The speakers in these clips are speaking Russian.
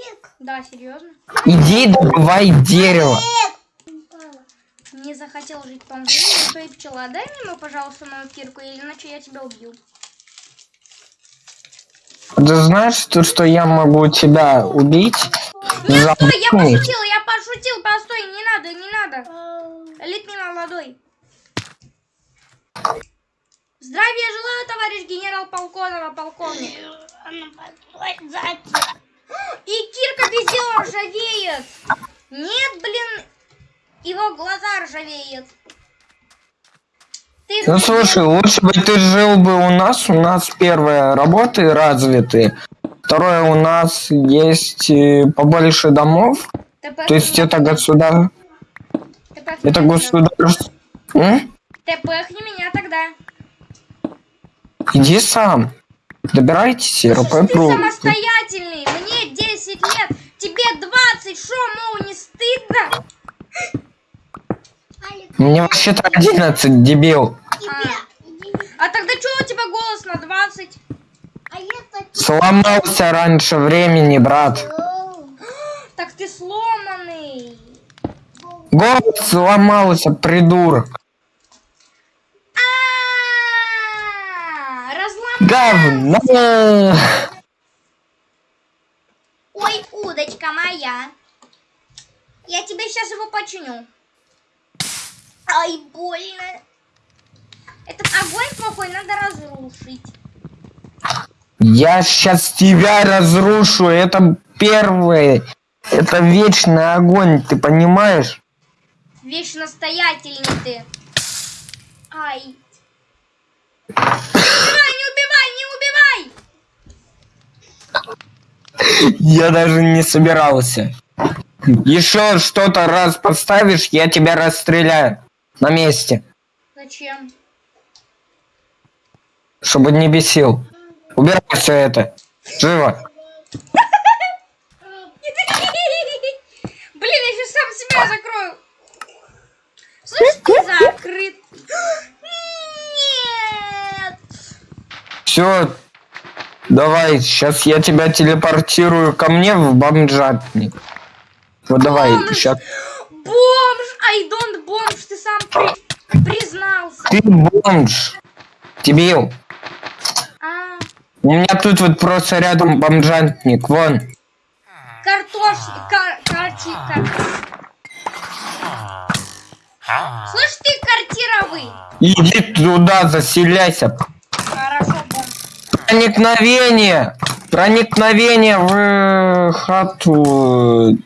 Эрик. Да, серьезно. Иди добывай дерево. Не захотел жить что и пчела. Дай мне, пожалуйста, мою кирку, или иначе я тебя убью. Ты знаешь, то, что я могу тебя убить? Нет, стой, я пошутил, я пошутил, постой, не надо, не надо. Элитный молодой. Здравия желаю, товарищ генерал Полконова, полковник. И кирка без ржавеет. Нет, блин, его глаза ржавеют. Ты Ну слушай, лучше бы ты жил бы у нас. У нас первое работы развиты. Второе, у нас есть э, побольше домов. ТП То есть это государ... ТП Это государство... ТПхни меня тогда. Иди сам. Добирайтесь, РП ты самостоятельный, 10 лет, тебе 20, шо, мол, не стыдно? Мне вообще-то 11, дебил. А тогда что у тебя голос на 20? А. Сломался раньше времени, брат. Так ты сломанный. Голос сломался, придурок. А. Говно. Ой, удочка моя. Я тебе сейчас его починю. Ай, больно. Этот огонь плохой надо разрушить. Я сейчас тебя разрушу. Это первое. Это вечный огонь, ты понимаешь? Вечно настоятельный ты. Ай. Не убивай, не убивай, не убивай! Я даже не собирался. Еще что-то раз поставишь, я тебя расстреляю. На месте. Зачем? Чтобы не бесил. Убирай все это. Живо. Блин, я сейчас сам себя закрою. Слышь, ты закрыт. Нет. Все. Давай, сейчас я тебя телепортирую ко мне в бомжатник. Вот давай, Бомж! сейчас. Бомж! I don't бомж! Ты сам при- признался. Ты бомж. Дебил. А, У меня тут вот просто рядом бомжатник. Вон. картош... Кар... Картика. Слышь, ты картировый. Иди туда, заселяйся. Проникновение! Проникновение в э, хату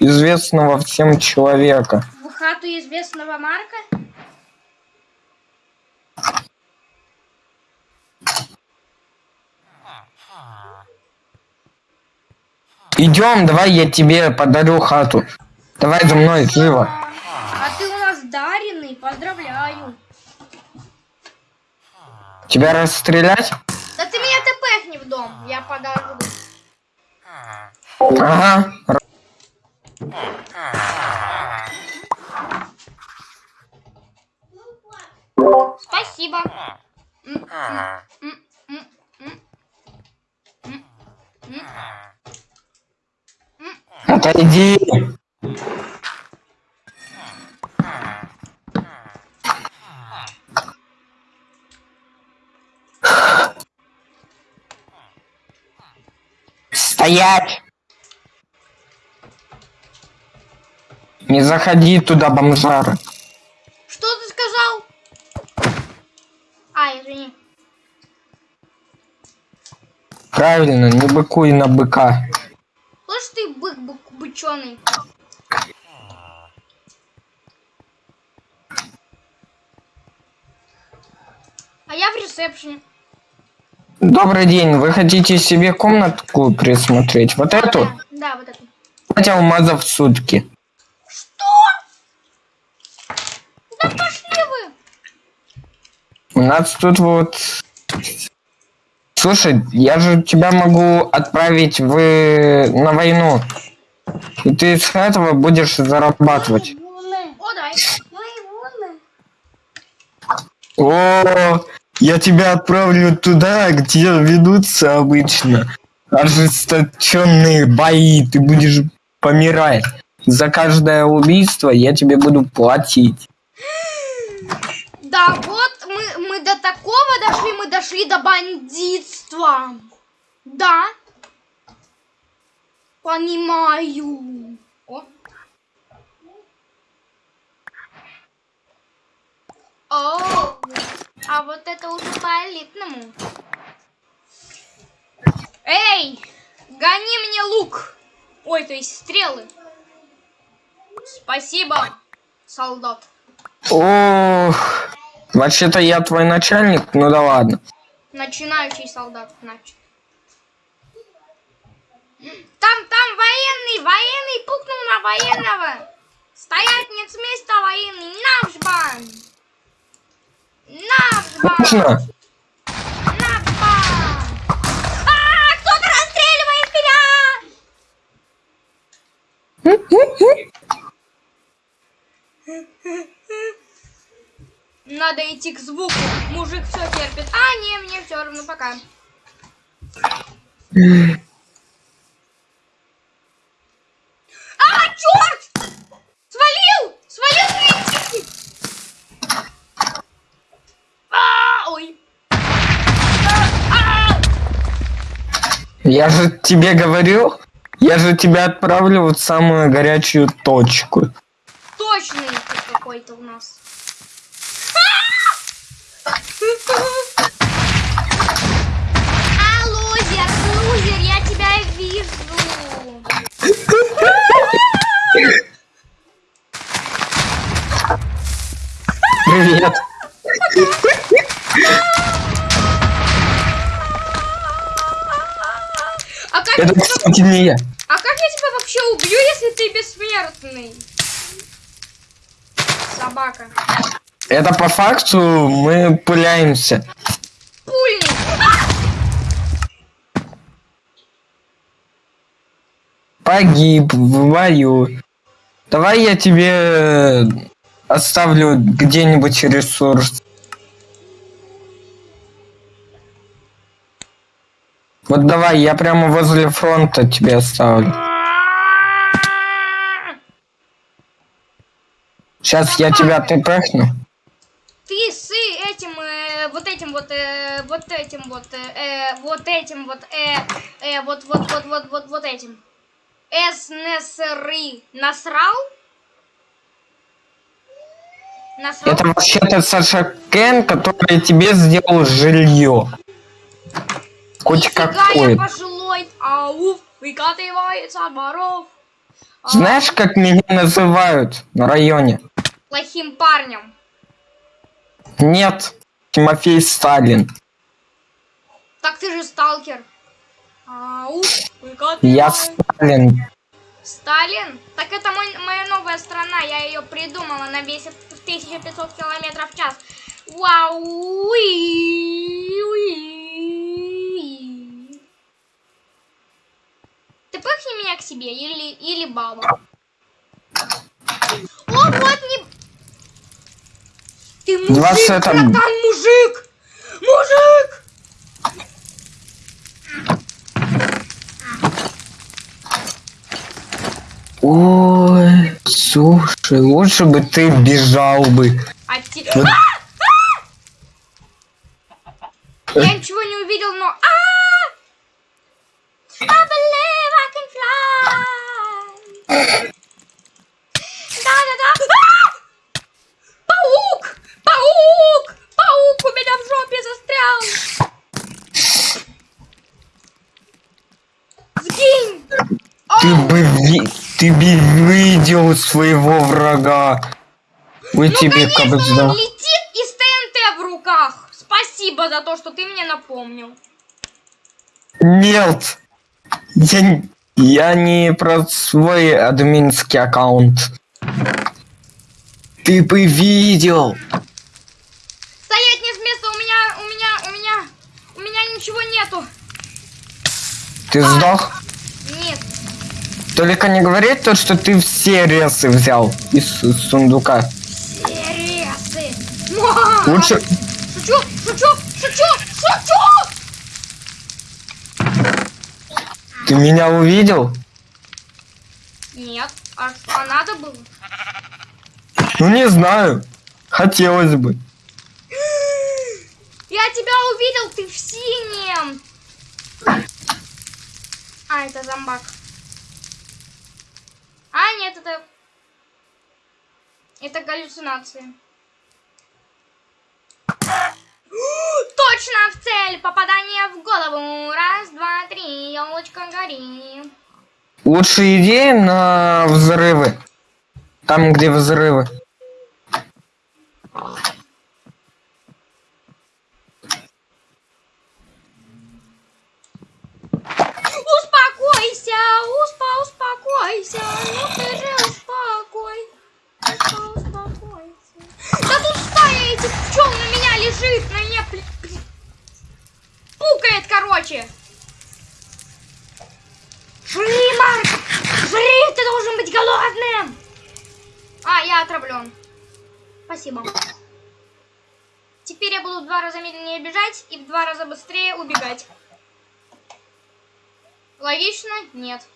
известного всем человека. В хату известного Марка? Идем, давай я тебе подарю хату. Давай за мной, живо. А ты у нас даренный, поздравляю. Тебя расстрелять? В дом, я подожду. Ага. Спасибо. Отойди. Стоять! Не заходи туда, бомжара. Что ты сказал? А, извини. Правильно, не быкуй на быка. Слышь ты, бык, бык быченый. А я в ресепшене. Добрый день, вы хотите себе комнатку присмотреть? Вот эту? Да, вот это. Пять алмазов в сутки. Что? Да пошли вы! У нас тут вот... Слушай, я же тебя могу отправить в... на войну. И ты с этого будешь зарабатывать. О, дай. О, я тебя отправлю туда, где ведутся обычно ожесточенные бои, ты будешь помирать. За каждое убийство я тебе буду платить. Да, вот мы, мы до такого дошли, мы дошли до бандитства. Да. Понимаю. О. О, а вот это уже по элитному. Эй, гони мне лук. Ой, то есть стрелы. Спасибо, солдат. Ох, вообще-то я твой начальник, ну да ладно. Начинающий солдат, значит. Там, там военный, военный пукнул на военного. Стоять нет с места, военный. Наш бан. Наш бан. Можно? Наш бан. А, кто-то расстреливает меня. Надо идти к звуку. Мужик все терпит. А, не, мне все равно пока. А, черт! Свалил! Свалил с лестницы! А, ой. А, а. Я же тебе говорил, я же тебя отправлю в самую горячую точку. Точный какой-то у нас. Это, кстати, не я. а как я тебя вообще убью, если ты бессмертный? Собака. Это по факту мы пуляемся. Пульник. Погиб в бою. Давай я тебе оставлю где-нибудь ресурс. Вот давай, я прямо возле фронта тебе оставлю. Сейчас я тебя тпхну. Ты с этим, э, вот этим вот, э, вот этим вот, э, вот этим вот, э, э, вот, вот, вот, вот, вот, вот этим. СНСРы насрал? Насрал? Это вообще-то Саша Кен, который тебе сделал жилье. Хоть какое. пожилой, ауф, выкатывается от воров. А, Знаешь, как меня называют на районе? Плохим парнем. Нет, Тимофей Сталин. Так ты же сталкер. Ауф, Я. Сталин. Сталин? Так это мой, моя новая страна, я ее придумала, она весит в 1500 километров в час. Вау! уи, уи. Ты пыхни меня к себе или, или баба? О, вот не... Ты мужик, это- братан, мужик! Мужик! Ой, слушай, лучше бы ты бежал бы. А те- Вот. А! А! Я ничего не увидел, но... А! Can fly. Да-да-да. А! Паук! Паук! Паук у меня в жопе застрял. Сгинь! Ты Ау! бы, ви- ты бы видел своего врага. Ой, Ну, тебе конечно, кабзда. он летит и с ТНТ в руках. Спасибо за то, что ты мне напомнил. Нет, я, я не про свой админский аккаунт. Ты бы видел. Стоять не с места, у меня, у меня, у меня, у меня ничего нету. Ты сдох? Нет. Только не говори то, что ты все ресы взял из сундука. Сересы. Муа! Лучше, Шучу, шучу, шучу, шучу! Ты меня увидел? Нет. А, а надо было? Ну не знаю. Хотелось бы. Я тебя увидел, ты в синем. А, это зомбак. А, нет, это... Это галлюцинации. Точно в цель! Попадание в голову! Раз, два, три, елочка гори. Лучшие идеи на взрывы. Там, где взрывы. Успокойся! Успа, успокойся! Ну ты же успокой! Успа, успокойся! Да тут стая этих пчел на меня лежит! На короче! Жри, Марк! Жри! Ты должен быть голодным! А, я отравлен. Спасибо. Теперь я буду в два раза медленнее бежать и в два раза быстрее убегать. Логично? Нет.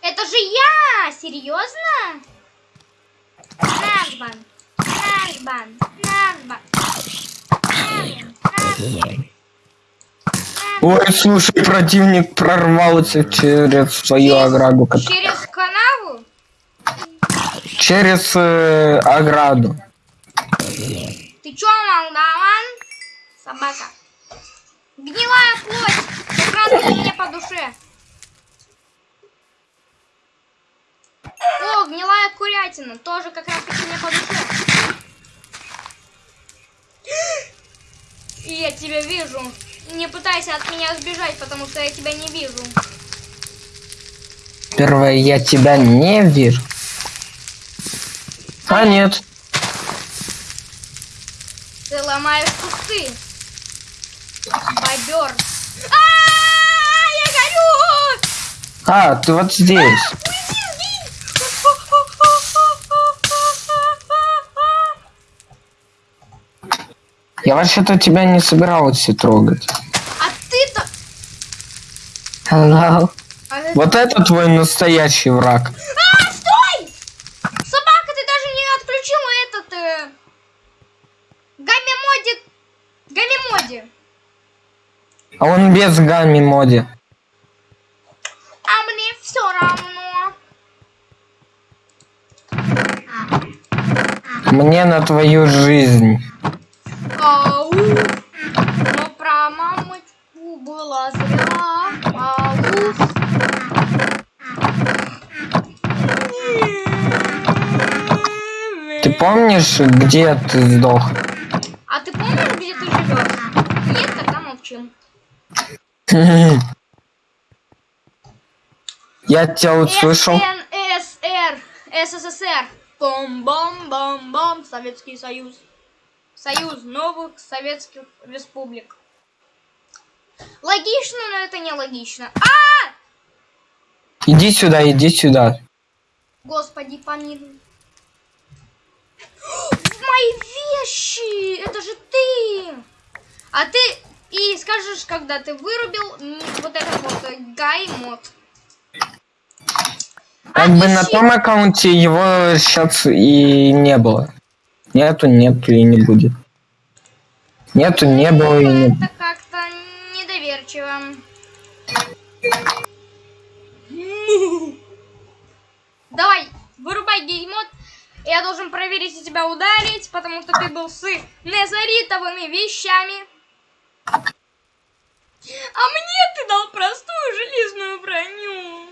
Это же я! Серьезно? Наш бан. Наш бан. Наш бан. Наш бан. Ой, слушай, противник прорвался через свою ограду. Через канаву? Через э, ограду. Ты чё, молдаван? Собака. Гнилая плоть. Как мне по душе. О, гнилая курятина. Тоже как раз таки мне по душе. И я тебя вижу. Не пытайся от меня сбежать, потому что я тебя не вижу. Первое, я тебя не вижу. А нет. Ты ломаешь кусты. Бобер. А, я горю! А, ты вот здесь. Я вообще-то тебя не собирался трогать. А ты-то... Hello. А, это- Вот это твой настоящий враг. А, стой! Собака, ты даже не отключила этот... Э... Гамми-моди... Гамми-моди. А он без гамми моди. А мне все равно. Мне на твою жизнь. Ау. Но про мамочку было зря. Ау. Ты помнишь, где ты сдох? А ты помнишь, где ты живешь? Нет, тогда молчим. Я тебя услышал. СНСР, СССР. Бом-бом-бом-бом, Советский Союз. Союз новых советских республик. Логично, но это не логично. А! Иди сюда, иди сюда. Господи, помилуй. Мои вещи! Это же ты! А ты и скажешь, когда ты вырубил вот этот вот э, гай мод. Как бы на том аккаунте его сейчас и не было. Нету, нет и не будет. Нету, не было и не будет. Это как-то недоверчиво. Давай, вырубай геймод. Я должен проверить и тебя ударить, потому что ты был с незаритовыми вещами. А мне ты дал простую железную броню.